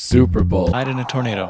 Super Bowl. Hide in a tornado.